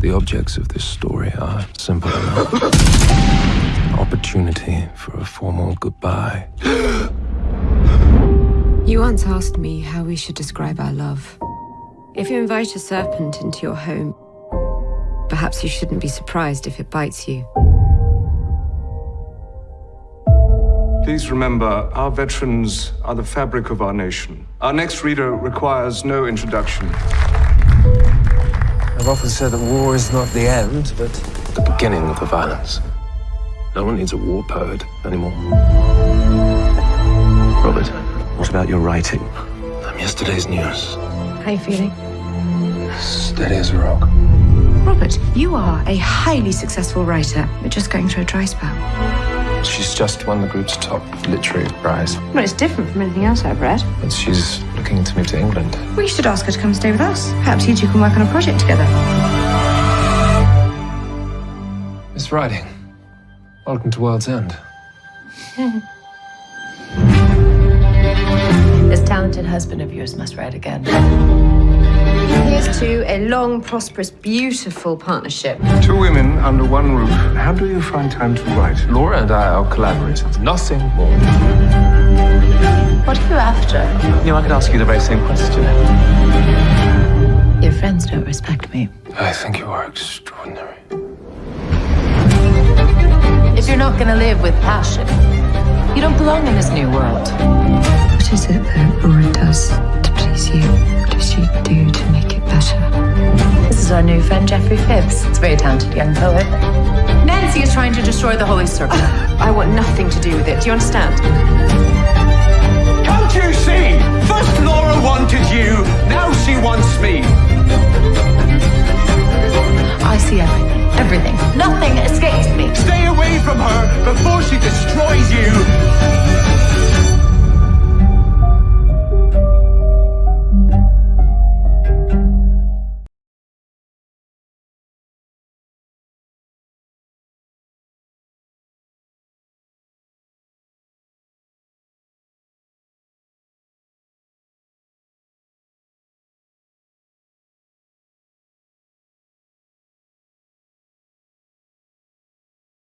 The objects of this story are simple enough. Opportunity for a formal goodbye. You once asked me how we should describe our love. If you invite a serpent into your home, perhaps you shouldn't be surprised if it bites you. Please remember, our veterans are the fabric of our nation. Our next reader requires no introduction. I've often said that war is not the end, but the beginning of the violence. No one needs a war poet anymore. Robert, what about your writing? I'm yesterday's news. How are you feeling? Steady as a rock. Robert, you are a highly successful writer. You're just going through a dry spell. She's just won the group's top literary prize. Well, it's different from anything else I've read. But she's looking to move to England. We should ask her to come stay with us. Perhaps you two can work on a project together. Miss Riding, welcome to World's End. This talented husband of yours must write again. Here's to a long, prosperous, beautiful partnership. Two women under one roof. How do you find time to write? Laura and I are collaborators, nothing more. What are you after? You know, I could ask you the very same question. Your friends don't respect me. I think you are extraordinary. If you're not gonna live with passion, you don't belong in this new world. What is it that Laura does to please you? What does she do to make it better? This is our new friend Geoffrey Phibbs. It's a very talented young poet. Nancy is trying to destroy the Holy Circle. I want nothing to do with it. Do you understand? Can't you see? First Laura wanted you, now she wants me. I see everything. Everything. Nothing